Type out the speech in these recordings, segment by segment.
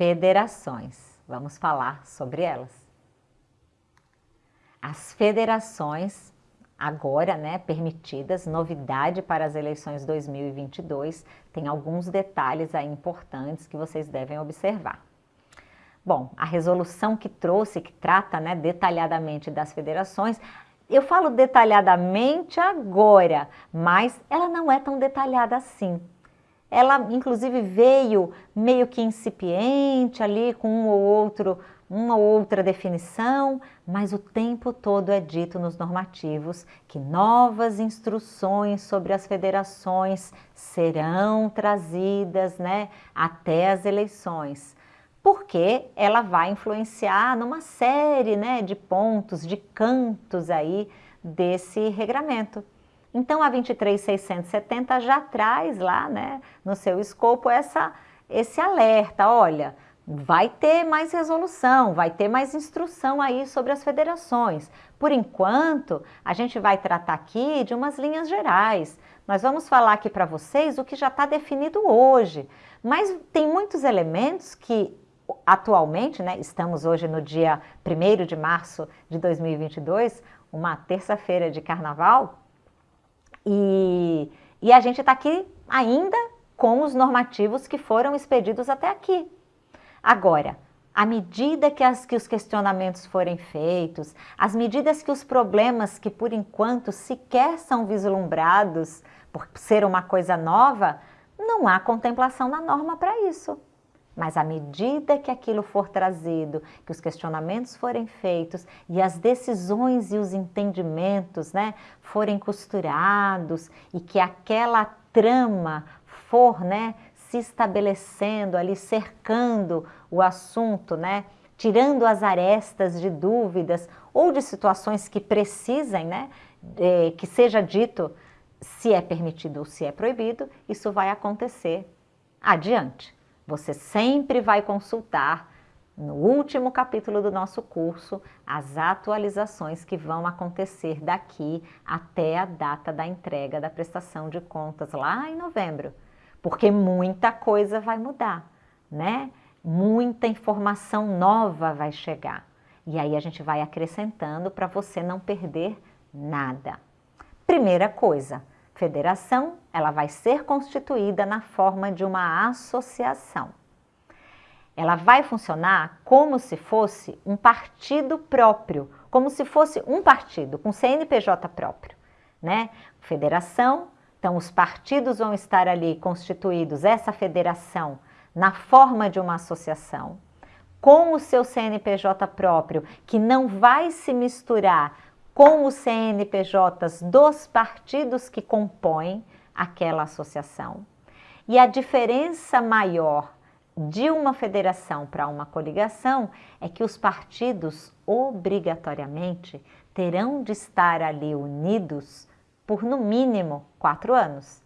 federações. Vamos falar sobre elas. As federações, agora né, permitidas, novidade para as eleições 2022, tem alguns detalhes aí importantes que vocês devem observar. Bom, a resolução que trouxe, que trata né, detalhadamente das federações, eu falo detalhadamente agora, mas ela não é tão detalhada assim. Ela, inclusive, veio meio que incipiente ali, com um ou outro, uma ou outra definição, mas o tempo todo é dito nos normativos que novas instruções sobre as federações serão trazidas né, até as eleições porque ela vai influenciar numa série né, de pontos, de cantos aí desse regramento. Então, a 23670 já traz lá né, no seu escopo essa, esse alerta, olha, vai ter mais resolução, vai ter mais instrução aí sobre as federações. Por enquanto, a gente vai tratar aqui de umas linhas gerais. Nós vamos falar aqui para vocês o que já está definido hoje, mas tem muitos elementos que atualmente, né, estamos hoje no dia 1 de março de 2022, uma terça-feira de carnaval, e, e a gente está aqui ainda com os normativos que foram expedidos até aqui. Agora, à medida que, as, que os questionamentos forem feitos, as medidas que os problemas que por enquanto sequer são vislumbrados por ser uma coisa nova, não há contemplação na norma para isso. Mas à medida que aquilo for trazido, que os questionamentos forem feitos e as decisões e os entendimentos né, forem costurados e que aquela trama for né, se estabelecendo ali, cercando o assunto, né, tirando as arestas de dúvidas ou de situações que precisem, né, de, que seja dito se é permitido ou se é proibido, isso vai acontecer adiante. Você sempre vai consultar no último capítulo do nosso curso as atualizações que vão acontecer daqui até a data da entrega da prestação de contas lá em novembro, porque muita coisa vai mudar, né? Muita informação nova vai chegar. E aí a gente vai acrescentando para você não perder nada. Primeira coisa, federação, ela vai ser constituída na forma de uma associação. Ela vai funcionar como se fosse um partido próprio, como se fosse um partido com CNPJ próprio, né? Federação, então os partidos vão estar ali constituídos, essa federação, na forma de uma associação, com o seu CNPJ próprio, que não vai se misturar com os CNPJs dos partidos que compõem aquela associação. E a diferença maior de uma federação para uma coligação é que os partidos obrigatoriamente terão de estar ali unidos por no mínimo quatro anos.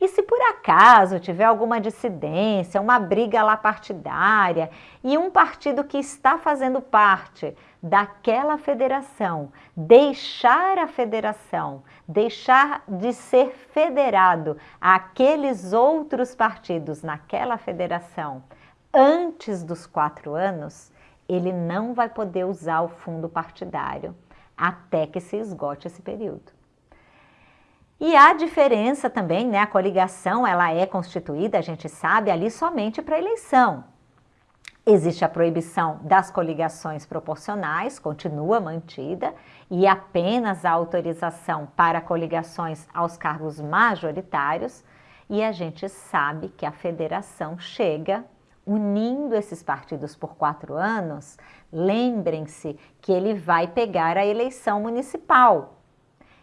E se por acaso tiver alguma dissidência, uma briga lá partidária e um partido que está fazendo parte daquela federação deixar a federação, deixar de ser federado àqueles outros partidos naquela federação antes dos quatro anos, ele não vai poder usar o fundo partidário até que se esgote esse período. E há diferença também, né? A coligação ela é constituída, a gente sabe, ali somente para eleição. Existe a proibição das coligações proporcionais, continua mantida, e apenas a autorização para coligações aos cargos majoritários, e a gente sabe que a federação chega unindo esses partidos por quatro anos, lembrem-se que ele vai pegar a eleição municipal,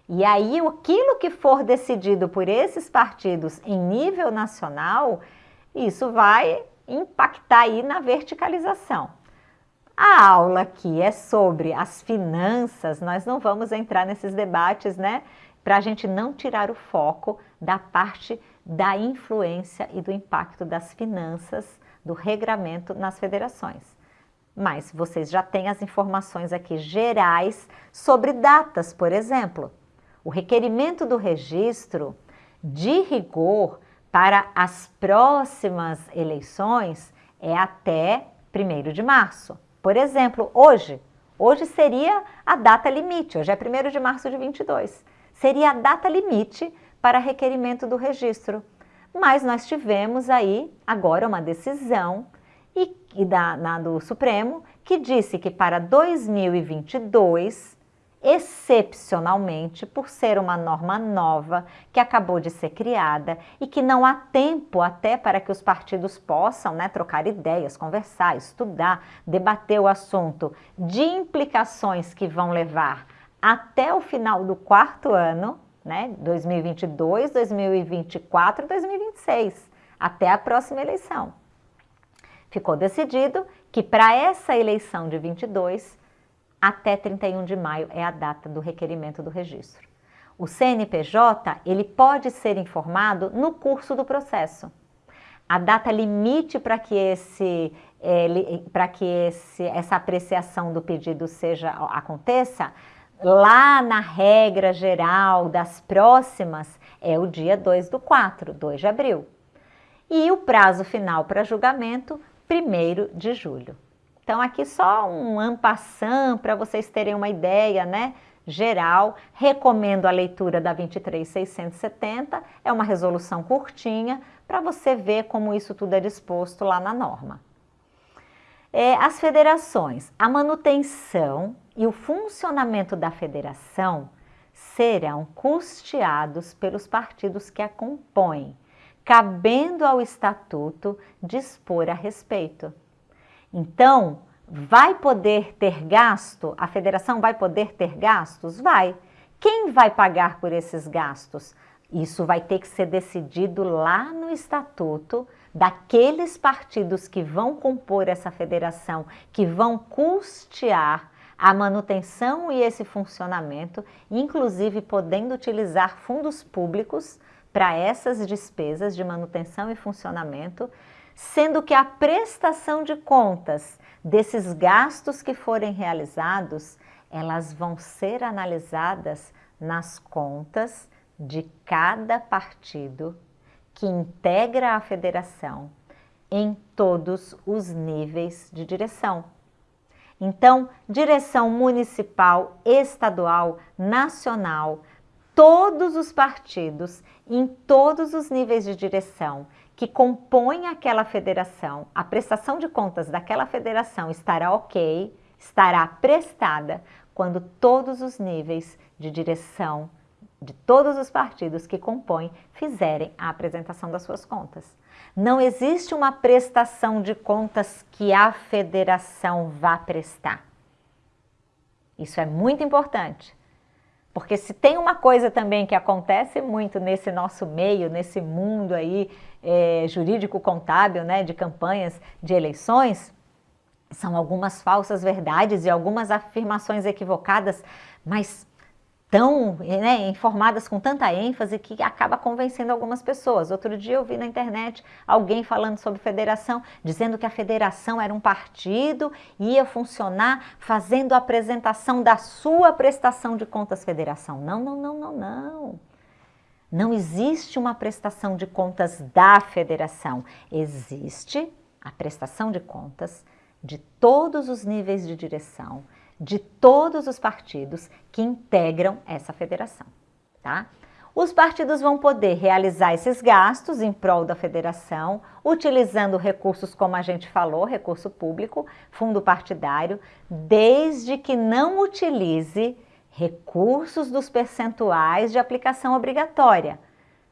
e aí, aquilo que for decidido por esses partidos em nível nacional, isso vai impactar aí na verticalização. A aula aqui é sobre as finanças, nós não vamos entrar nesses debates, né? Para a gente não tirar o foco da parte da influência e do impacto das finanças, do regramento nas federações. Mas vocês já têm as informações aqui gerais sobre datas, por exemplo. O requerimento do registro, de rigor, para as próximas eleições é até 1 de março. Por exemplo, hoje, hoje seria a data limite, hoje é 1 de março de 22. Seria a data limite para requerimento do registro. Mas nós tivemos aí agora uma decisão e, e da, na, do Supremo que disse que para 2022 excepcionalmente por ser uma norma nova que acabou de ser criada e que não há tempo até para que os partidos possam né, trocar ideias, conversar, estudar, debater o assunto de implicações que vão levar até o final do quarto ano, né, 2022, 2024 2026, até a próxima eleição. Ficou decidido que para essa eleição de 22 até 31 de maio é a data do requerimento do registro. O CNPJ, ele pode ser informado no curso do processo. A data limite para que, esse, é, para que esse, essa apreciação do pedido seja aconteça, lá na regra geral das próximas, é o dia 2 do 4, 2 de abril. E o prazo final para julgamento, 1 de julho. Então aqui só um ampassam para vocês terem uma ideia, né? Geral, recomendo a leitura da 23670, é uma resolução curtinha para você ver como isso tudo é disposto lá na norma. É, as federações, a manutenção e o funcionamento da federação serão custeados pelos partidos que a compõem, cabendo ao estatuto dispor a respeito. Então, vai poder ter gasto? A federação vai poder ter gastos? Vai. Quem vai pagar por esses gastos? Isso vai ter que ser decidido lá no estatuto daqueles partidos que vão compor essa federação, que vão custear a manutenção e esse funcionamento, inclusive podendo utilizar fundos públicos para essas despesas de manutenção e funcionamento, sendo que a prestação de contas desses gastos que forem realizados, elas vão ser analisadas nas contas de cada partido que integra a federação em todos os níveis de direção. Então, direção municipal, estadual, nacional, todos os partidos, em todos os níveis de direção, que compõem aquela federação, a prestação de contas daquela federação estará ok, estará prestada quando todos os níveis de direção de todos os partidos que compõem fizerem a apresentação das suas contas. Não existe uma prestação de contas que a federação vá prestar. Isso é muito importante. Porque se tem uma coisa também que acontece muito nesse nosso meio, nesse mundo aí é, jurídico-contábil, né, de campanhas de eleições, são algumas falsas verdades e algumas afirmações equivocadas, mas tão né, informadas com tanta ênfase que acaba convencendo algumas pessoas. Outro dia eu vi na internet alguém falando sobre federação, dizendo que a federação era um partido, ia funcionar fazendo a apresentação da sua prestação de contas federação. Não, não, não, não, não. Não existe uma prestação de contas da federação. Existe a prestação de contas de todos os níveis de direção, de todos os partidos que integram essa federação, tá? Os partidos vão poder realizar esses gastos em prol da federação, utilizando recursos como a gente falou, recurso público, fundo partidário, desde que não utilize recursos dos percentuais de aplicação obrigatória.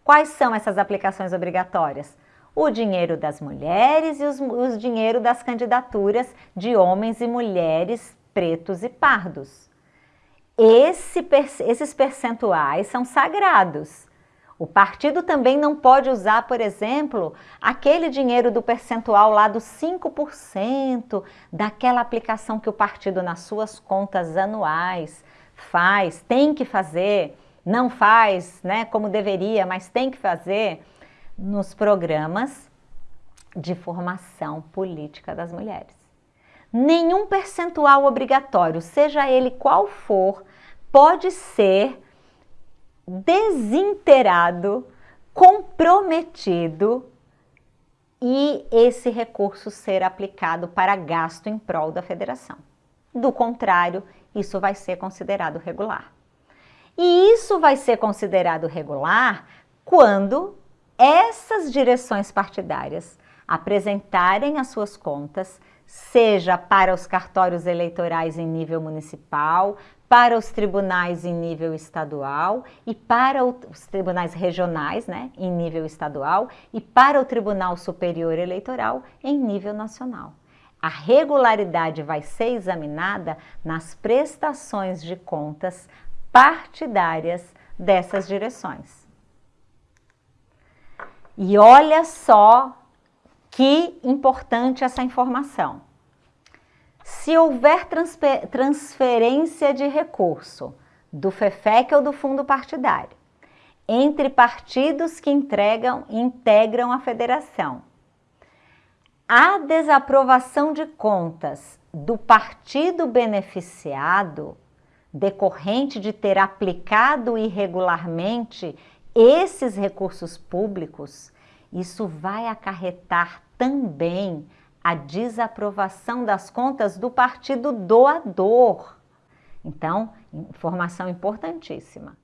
Quais são essas aplicações obrigatórias? O dinheiro das mulheres e os, os dinheiro das candidaturas de homens e mulheres pretos e pardos. Esse, esses percentuais são sagrados. O partido também não pode usar, por exemplo, aquele dinheiro do percentual lá dos 5% daquela aplicação que o partido nas suas contas anuais faz, tem que fazer, não faz né, como deveria, mas tem que fazer nos programas de formação política das mulheres. Nenhum percentual obrigatório, seja ele qual for, pode ser desinterado, comprometido e esse recurso ser aplicado para gasto em prol da federação. Do contrário, isso vai ser considerado regular. E isso vai ser considerado regular quando essas direções partidárias apresentarem as suas contas, seja para os cartórios eleitorais em nível municipal, para os tribunais em nível estadual e para os tribunais regionais, né, em nível estadual e para o Tribunal Superior Eleitoral em nível nacional. A regularidade vai ser examinada nas prestações de contas partidárias dessas direções. E olha só que importante essa informação. Se houver transferência de recurso do FEFEC ou do fundo partidário entre partidos que entregam, integram a federação, a desaprovação de contas do partido beneficiado decorrente de ter aplicado irregularmente esses recursos públicos, isso vai acarretar também a desaprovação das contas do partido doador. Então, informação importantíssima.